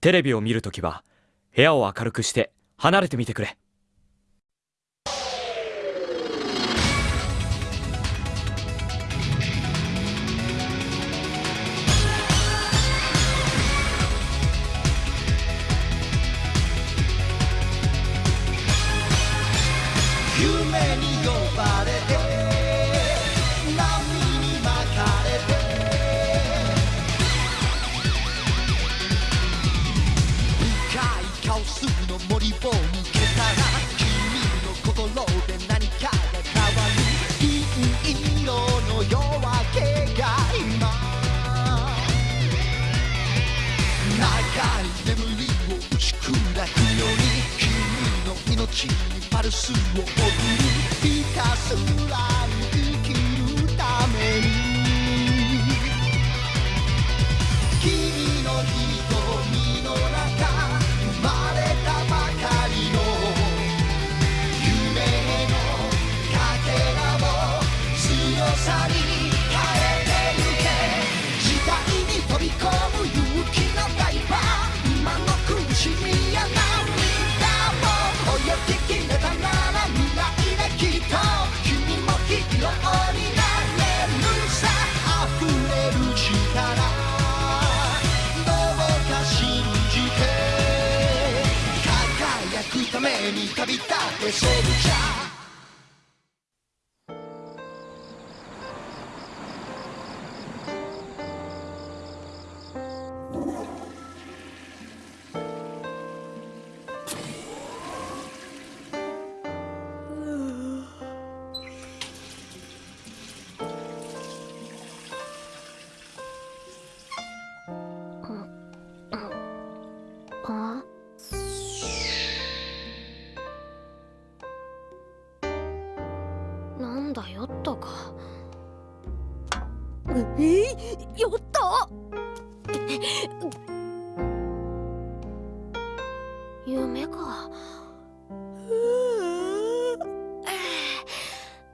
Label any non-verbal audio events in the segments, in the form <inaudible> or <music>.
テレビを見るときは部屋を明るくして離れてみてくれ。命にパルスを送るひたすらくために旅立ってシェルチャー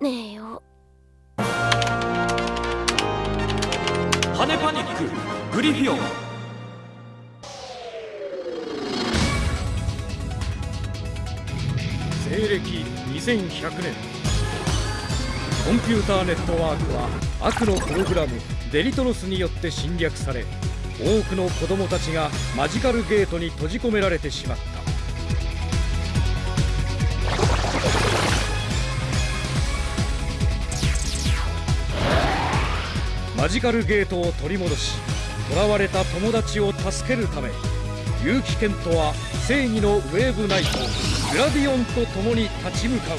ねえよ。羽パニックグリフィオン。西暦2100年。コンピューターネットワークは悪のプログラムデリトロスによって侵略され多くの子供たちがマジカルゲートに閉じ込められてしまったマジカルゲートを取り戻し囚われた友達を助けるため結城健人は正義のウェーブナイトグラディオンと共に立ち向かう。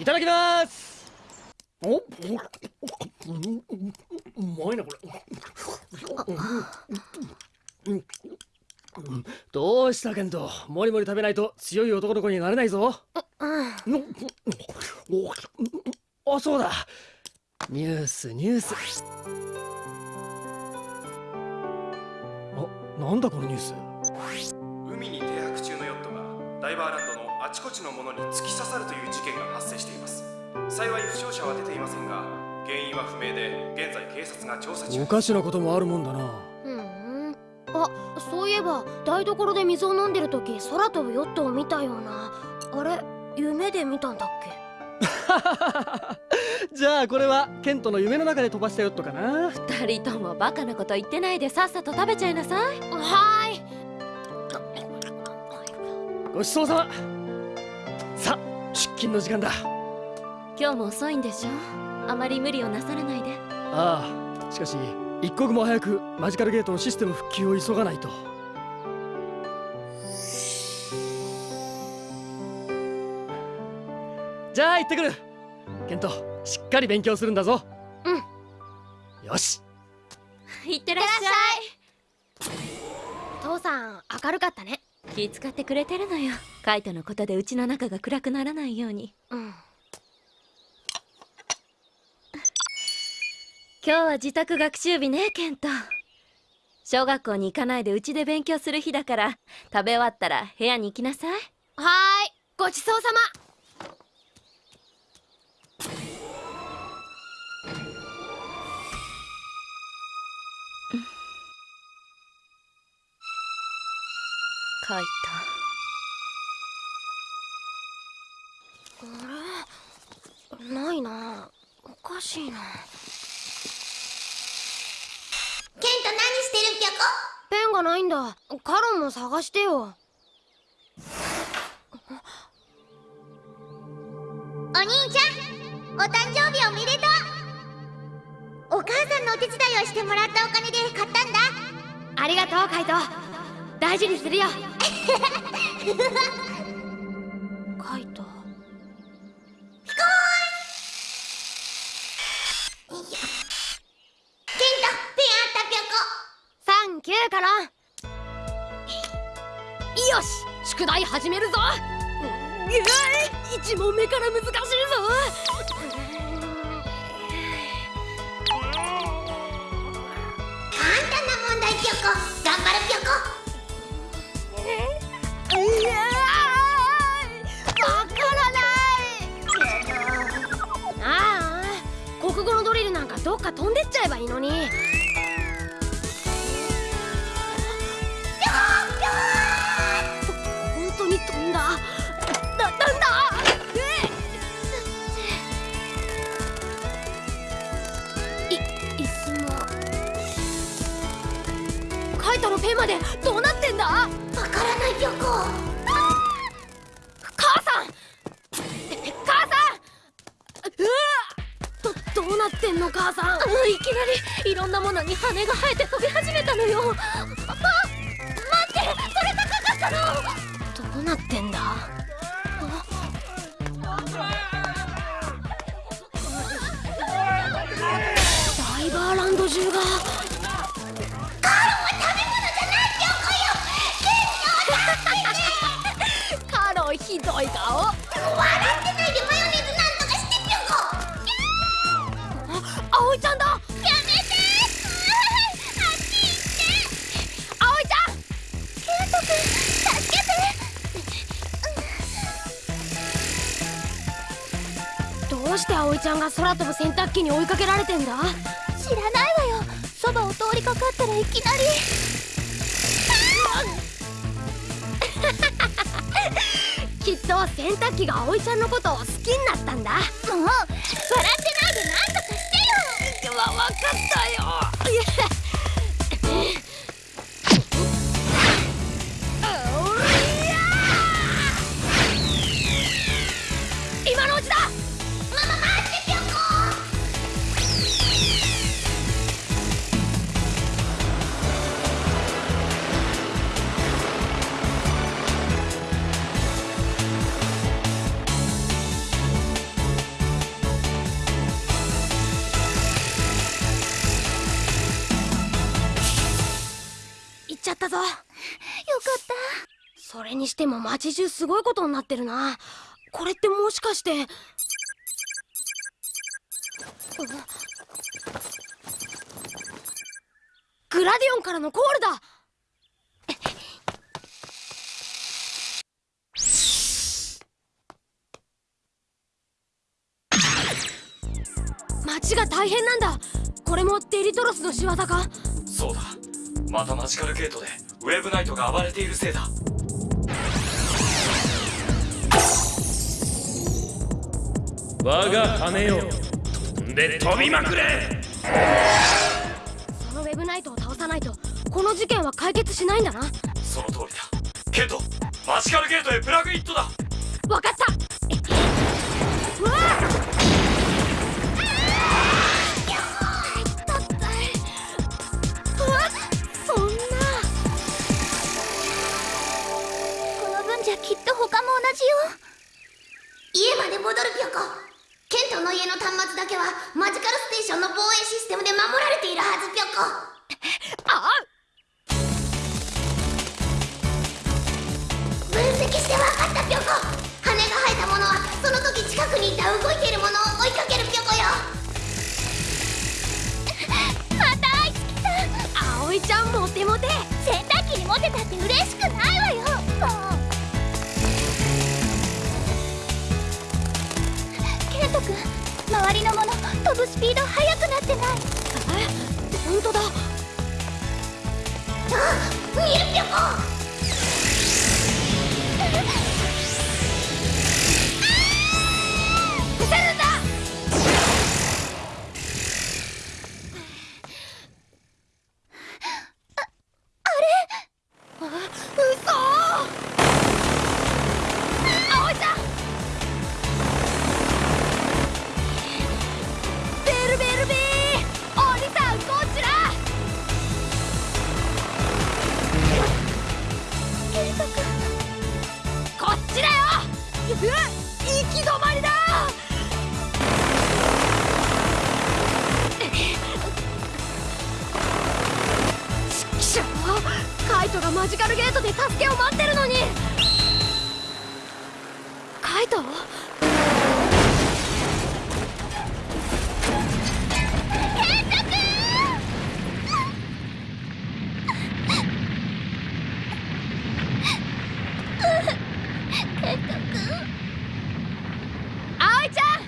いただきます。おうまいなこれどうしたケントもりもり食べないと強い男の子になれないぞ。あそうだ。ニュースニュース。あなんだこのニュース。海に停泊中のヨットがダイバーランドのあちこちのものに突き刺さるという事件が発生しています。幸い負傷者は出ていませんが原因は不明で現在警察が調査中。おかしなこともあるもんだな。うんあそういえば台所で水を飲んでる時空飛ぶヨットを見たような。あれ夢で見たんだっけ？<laughs> じゃあこれはケントの夢の中で飛ばしたヨットかな。二人ともバカなこと言ってないでさっさと食べちゃいなさい。はーい。ごちそうさま。さあ出勤の時間だ。今日も遅いんでしょ？あまり無理をなさらないで。ああしかし一刻も早くマジカルゲートのシステム復旧を急がないと。じゃあ行ってくる。ケントしっかり勉強するんだぞ。うん。よし。いってらっしゃい。父さん明るかったね。気使ってくれてるのよ。カイトのことでうちの中が暗くならないように。うん今日は自宅学習日ねケント小学校に行かないでうちで勉強する日だから食べ終わったら部屋に行きなさい。はーいごちそうさま。書いた。あれないな。おかしいな。てるぴょこ。ペンがないんだ。カロンも探してよ。お兄ちゃんお誕生日おめでとう。お母さんのお手伝いをしてもらったお金で買ったんだ。ありがとうカイト。大事にするよ <laughs> キューカロンよし宿題始めるぞ。うい1問目から難しいぞな問題ぴょこ頑張るぴょこいやわからないああ国語のドリルなんかどっか飛んでっちゃえばいいのにってんだ。ダイバーランド中が。カロンひどい顔笑ってないで空飛ぶ洗濯機に追いかけられてんだ。知らないわよ。そばを通りかかったらいきなり。<laughs> きっと洗濯機が葵ちゃんのことを好きになったんだ。もう笑ってないでなんとかしてよ。わ分かったよしても街中すごいことになってるな。これってもしかして。グラディオンからのコールだ。街が大変なんだ。これもデリトロスの仕業か？そうだ。またマジカルゲートでウェブナイトが暴れているせいだ。我が羽よ飛んで飛びまくれ。そのウェブナイトを倒さないとこの事件は解決しないんだな。その通りだ。ケントマジカルゲートへプラグイットだ。わかった。うわりのもの。飛ぶスピード速くなってない。え？本当だ。あ見るぴょマジカルゲートで助けを待ってるのにカイトケント君ケント君葵ちゃん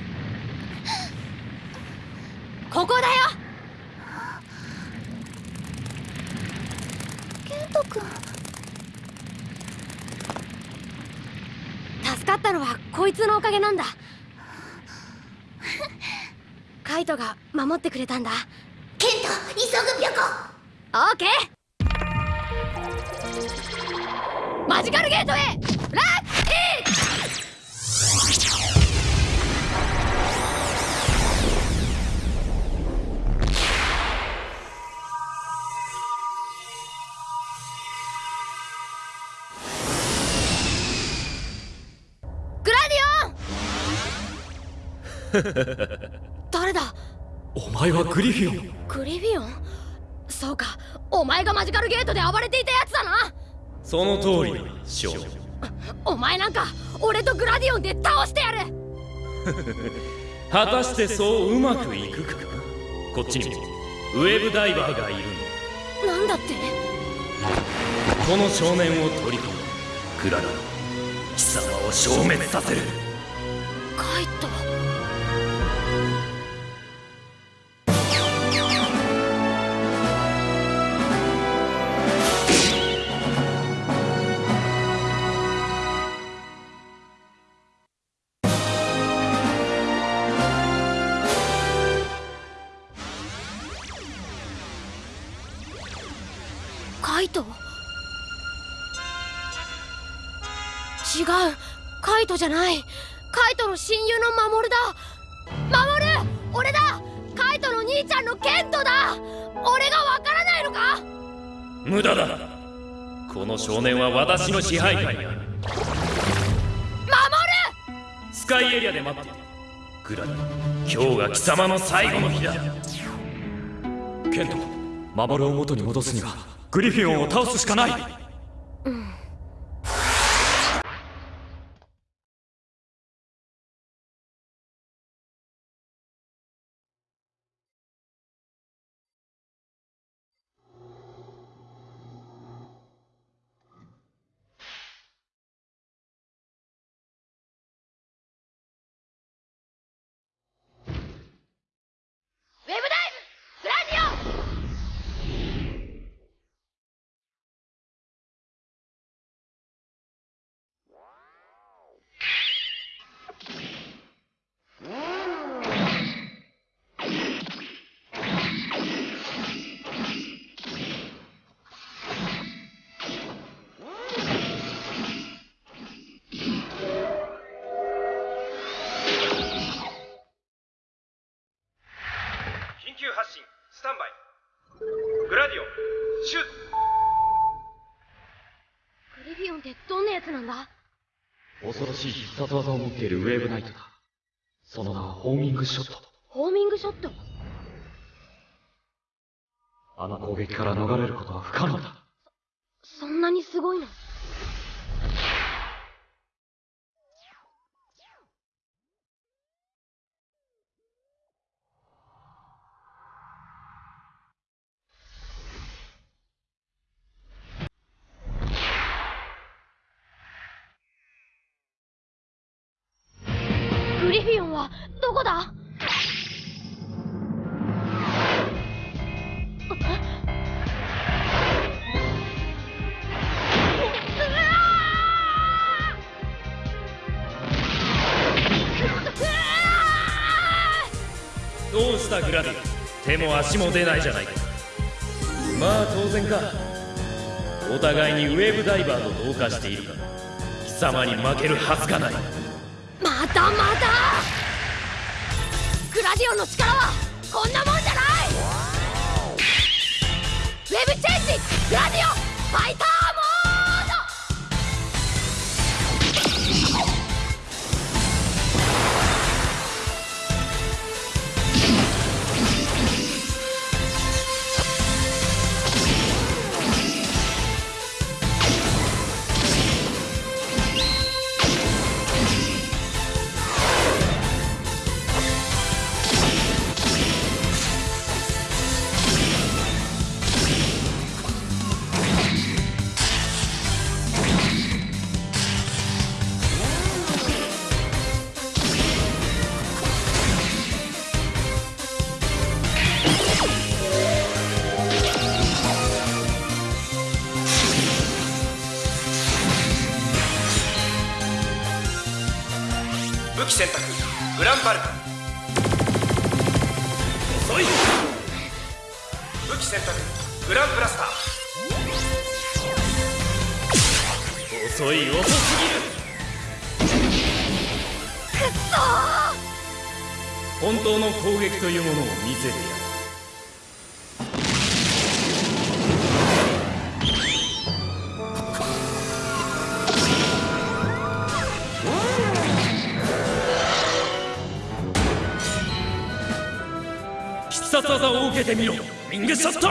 ここだよケント君助かったのはこいつのおかげなんだカイトが守ってくれたんだ。ケント急ぐピョコオーケー。マジカルゲートへラッキー。グラディオン。<laughs> 誰だ？お前はグリフィオン。グリフィオン？そうか。お前がマジカルゲートで暴れていたやつだな。その通りショーお前なんか俺とグラディオンで倒してやる。果たしてそううまくいくか？こっちにも。ウェブダイバーがいるんだ。なんだって？この少年を取り込む。クララの貴様を消滅させる。カイトじゃない。カイトの親友の守だ。守俺だ！カイトの兄ちゃんのケントだ！俺がわからないのか？無駄だ。この少年は私の支配。下にある！守スカイエリアで待って。いるクララ今日が貴様の最後の日だ。ケント守を元に戻すにはグリフィオンを倒すしかない。ウェ殺技を持っているウェーブナイトだ。その名はホーミングショット。ホーミングショット？あの攻撃から逃れることは不可能だ。そんなにすごいの？そだ。どうしたグラディ手も足も出ないじゃないか。まあ当然か。お互いにウェーブダイバーと同化しているから。貴様に負けるはずがない。またまたグラディオンの力はこんなもんじゃない。ウェブチェンジグラディオンファイター。武器選択グランバルカ。遅い。武器選択グランブラスター。遅い遅すぎる。本当の攻撃というものを見せてやる必殺技を受けてみろウィングショット！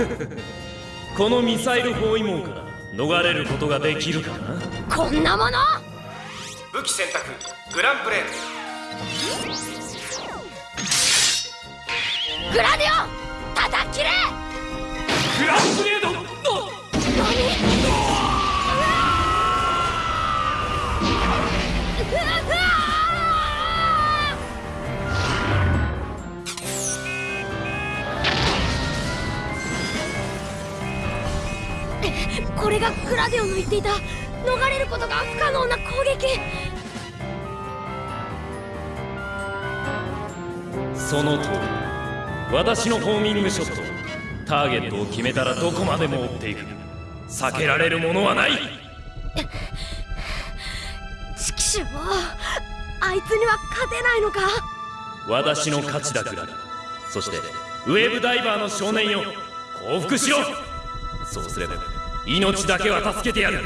<laughs> このミサイル包囲網から逃れることができるかな？こんなもの？武器選択グランブレー。ドグラディオ叩き切れグランブレードうわうわこれがグラデオの言っていた逃れることが不可能な攻撃。その通り。私のホーミングショット。ターゲットを決めたらどこまでも追っていく。避けられるものはない。チキショーあいつには勝てないのか。私の勝ちだクララそしてウェーブダイバーの少年よ。降伏しろ。そうすれば命だけは助けてやる。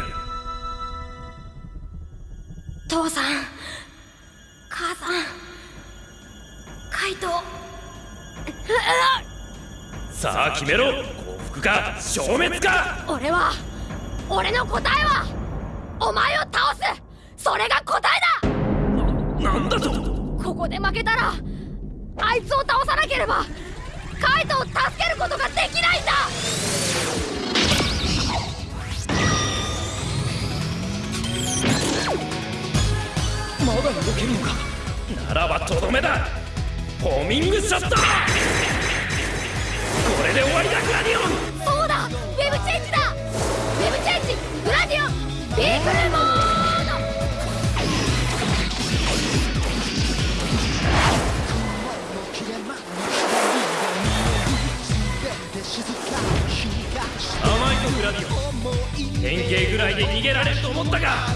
父さん母さんカイトさあ決めろ。降伏か消滅か。俺は俺の答えはお前を倒す。それが答えだ。なんだと。ここで負けたらあいつを倒さなければカイトを助けることができないんだ。まだ動けるのか。ならばとどめだ。ホーミングショットこれで終わりだグラディオン！そうだ！ウェブチェンジだ！ウェブチェンジグラディオン！ビークルモード！甘いぞグラディオン。変形ぐらいで逃げられると思ったか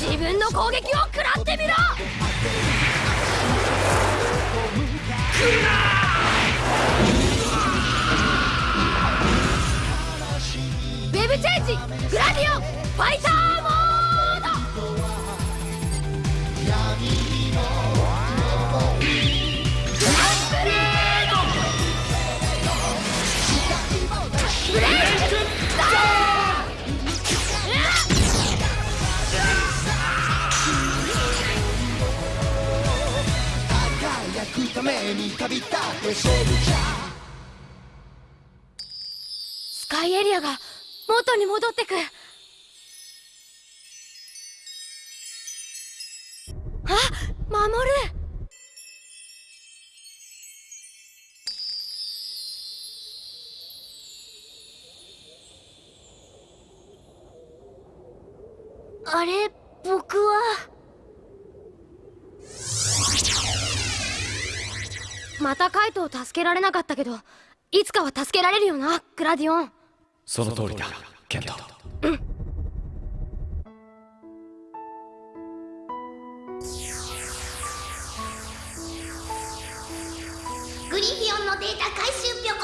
自分の攻撃を食らってみろ！ウェブチェンジ！グラディオン！ファイター！くために旅立ってソルジャースカイエリアが元に戻ってく。あ守る。あれ僕は。またカイトを助けられなかったけどいつかは助けられるよなグラディオン。その通りだケント。グリフィオンのデータ回収ぴょこ。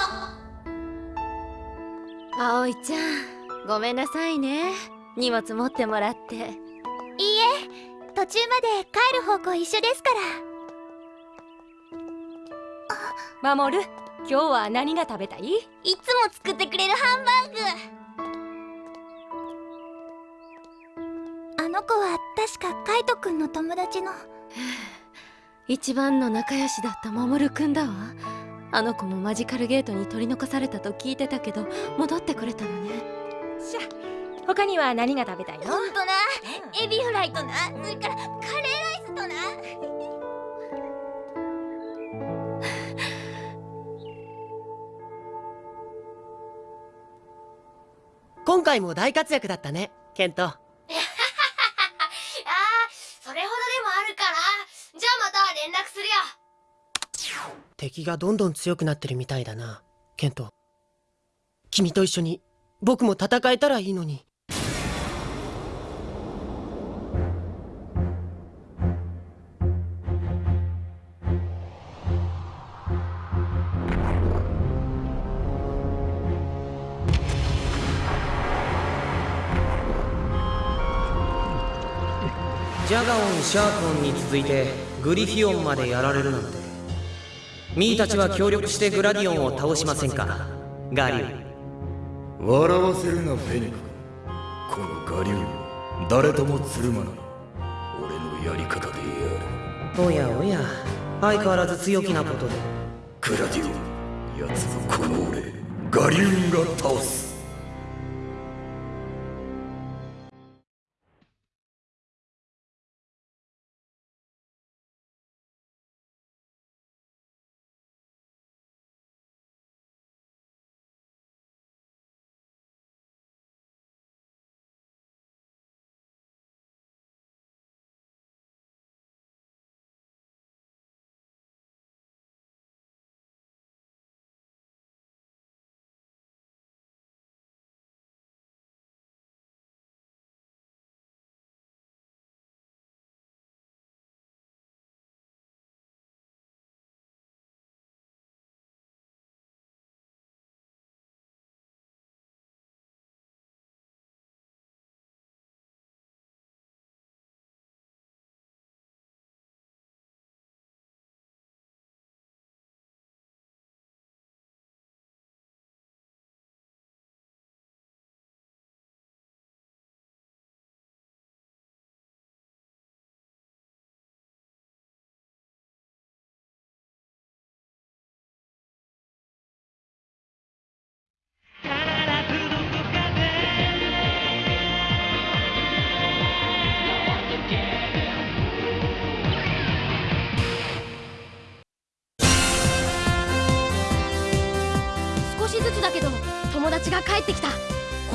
葵ちゃんごめんなさいね。荷物持ってもらって。いいえ途中まで帰る方向一緒ですから守る。今日は何が食べたい？いつも作ってくれるハンバーグ。あの子は確かカイトくんの友達の。一番の仲良しだった守くんだわ。あの子もマジカルゲートに取り残されたと聞いてたけど戻ってくれたのね。しゃ他には何が食べたいの？ほんとなエビフライとな。それからカレ今回も大活躍だったねケント。<laughs> ああそれほどでもあるから。じゃあまた連絡するよ。敵がどんどん強くなってるみたいだなケント。君と一緒に僕も戦えたらいいのにガオンシャークオンに続いてグリフィオンまでやられるなんて。ミーたちは協力してグラディオンを倒しませんか？ガリュウ。笑わせるなフェニックこの我流誰ともつるまない。俺のやり方でやる。おやおや。相変わらず強気なことで。グラディオン奴はこの俺ガリューンが倒す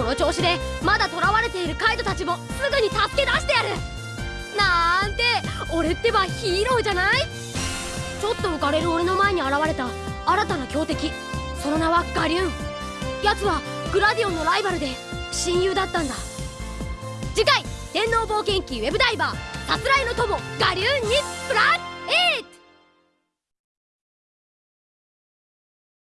の調子でまだ囚われているカイトたちもすぐに助け出してやる。なんて俺ってばヒーローじゃない？ちょっと浮かれる俺の前に現れた。新たな強敵。その名はガリューン。奴はグラディオンのライバルで親友だったんだ。次回天皇冒険記ウェブダイバーさすらいの友ガリューンにプラスイット